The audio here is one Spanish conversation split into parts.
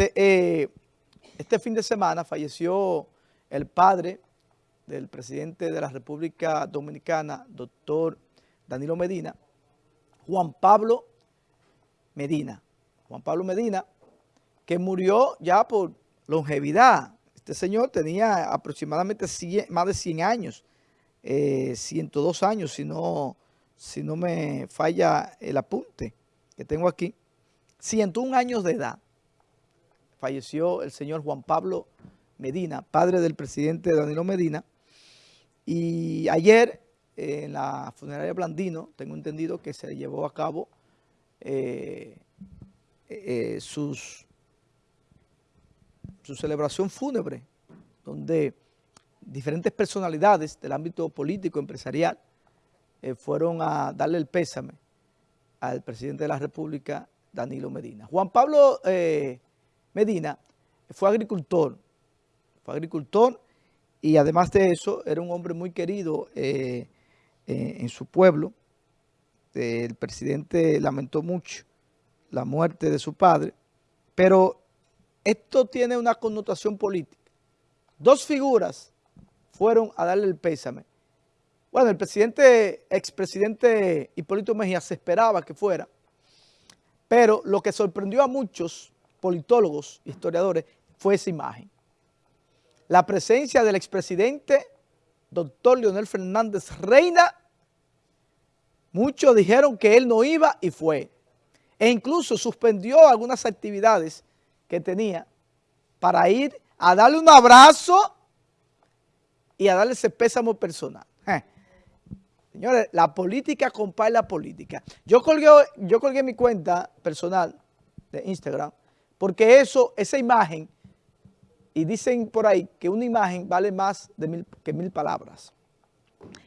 Fíjate, eh, este fin de semana falleció el padre del presidente de la República Dominicana, doctor Danilo Medina, Juan Pablo Medina. Juan Pablo Medina, que murió ya por longevidad. Este señor tenía aproximadamente más de 100 años, 102 eh, años, si no, si no me falla el apunte que tengo aquí. 101 años de edad falleció el señor Juan Pablo Medina, padre del presidente Danilo Medina. Y ayer en la funeraria Blandino, tengo entendido que se llevó a cabo eh, eh, su celebración fúnebre, donde diferentes personalidades del ámbito político, empresarial, eh, fueron a darle el pésame al presidente de la República, Danilo Medina. Juan Pablo Medina fue agricultor, fue agricultor y además de eso era un hombre muy querido eh, eh, en su pueblo. El presidente lamentó mucho la muerte de su padre, pero esto tiene una connotación política. Dos figuras fueron a darle el pésame. Bueno, el presidente, expresidente Hipólito Mejía se esperaba que fuera, pero lo que sorprendió a muchos politólogos, historiadores, fue esa imagen. La presencia del expresidente, doctor Leonel Fernández Reina, muchos dijeron que él no iba y fue. E incluso suspendió algunas actividades que tenía para ir a darle un abrazo y a darle ese pésamo personal. Señores, la política compara la política. Yo colgué, yo colgué mi cuenta personal de Instagram porque eso, esa imagen, y dicen por ahí que una imagen vale más de mil, que mil palabras.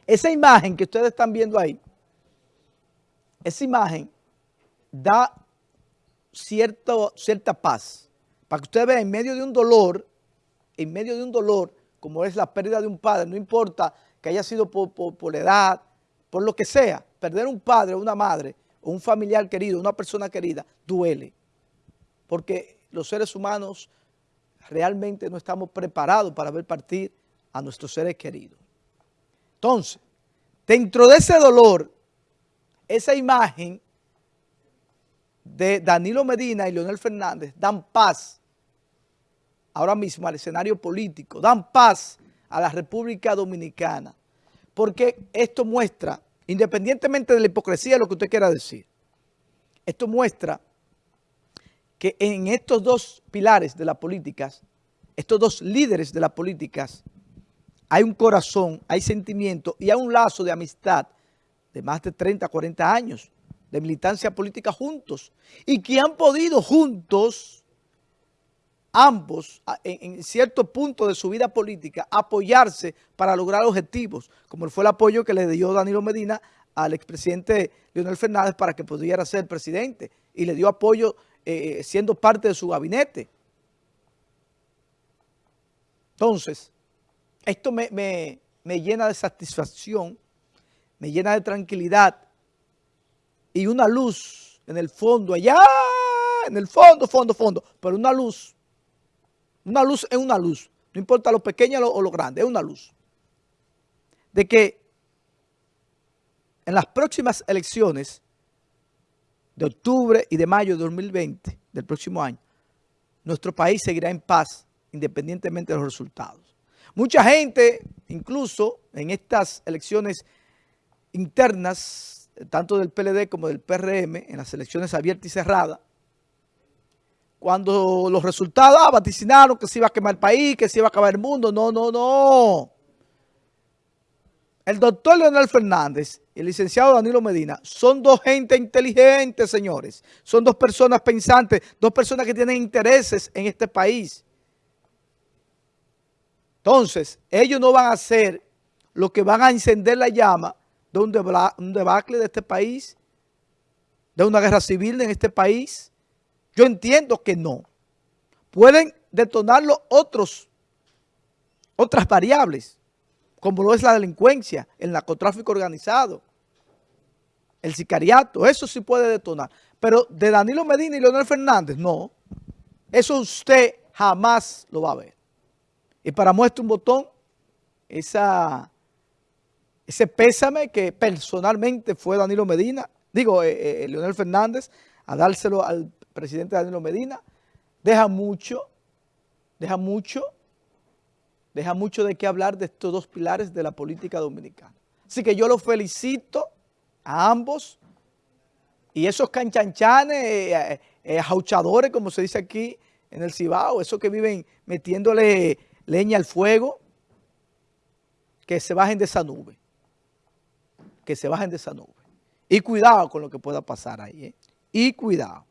Esa imagen que ustedes están viendo ahí, esa imagen da cierta paz. Para que ustedes vean, en medio de un dolor, en medio de un dolor, como es la pérdida de un padre, no importa que haya sido por, por la edad, por lo que sea, perder un padre, una madre, o un familiar querido, una persona querida, duele porque los seres humanos realmente no estamos preparados para ver partir a nuestros seres queridos. Entonces, dentro de ese dolor, esa imagen de Danilo Medina y Leonel Fernández dan paz ahora mismo al escenario político, dan paz a la República Dominicana, porque esto muestra, independientemente de la hipocresía, lo que usted quiera decir, esto muestra que en estos dos pilares de la política, estos dos líderes de la política, hay un corazón, hay sentimiento y hay un lazo de amistad de más de 30, 40 años de militancia política juntos y que han podido juntos, ambos, en, cierto punto de su vida política, apoyarse para lograr objetivos, como fue el apoyo que le dio Danilo Medina al expresidente Leonel Fernández para que pudiera ser presidente y le dio apoyo eh, siendo parte de su gabinete. Entonces, esto me, me llena de satisfacción, me llena de tranquilidad y una luz en el fondo, allá, en el fondo, fondo, fondo, pero una luz, una luz es una luz, no importa lo pequeño o lo grande, es una luz. De que en las próximas elecciones de octubre y de mayo de 2020, del próximo año, nuestro país seguirá en paz independientemente de los resultados. Mucha gente, incluso en estas elecciones internas, tanto del PLD como del PRM, en las elecciones abiertas y cerradas, cuando los resultados ah, vaticinaron que se iba a quemar el país, que se iba a acabar el mundo. No, no, no. El doctor Leonel Fernández y el licenciado Danilo Medina son dos gente inteligentes, señores. Son dos personas pensantes, dos personas que tienen intereses en este país. Entonces, ellos no van a hacer lo que van a encender la llama de un, debacle de este país, de una guerra civil en este país. Yo entiendo que no. Pueden detonarlo otros, otras variables como lo es la delincuencia, el narcotráfico organizado, el sicariato, eso sí puede detonar. Pero de Danilo Medina y Leonel Fernández, no. Eso usted jamás lo va a ver. Y para muestra un botón, esa, ese pésame que personalmente fue Danilo Medina, digo, eh, eh, Leonel Fernández, a dárselo al presidente Danilo Medina, deja mucho, deja mucho, deja mucho de qué hablar de estos dos pilares de la política dominicana. Así que yo los felicito a ambos y esos canchanchanes, eh, eh, jauchadores, como se dice aquí en el Cibao, esos que viven metiéndole leña al fuego, que se bajen de esa nube, que se bajen de esa nube. Y cuidado con lo que pueda pasar ahí, ¿eh? y cuidado.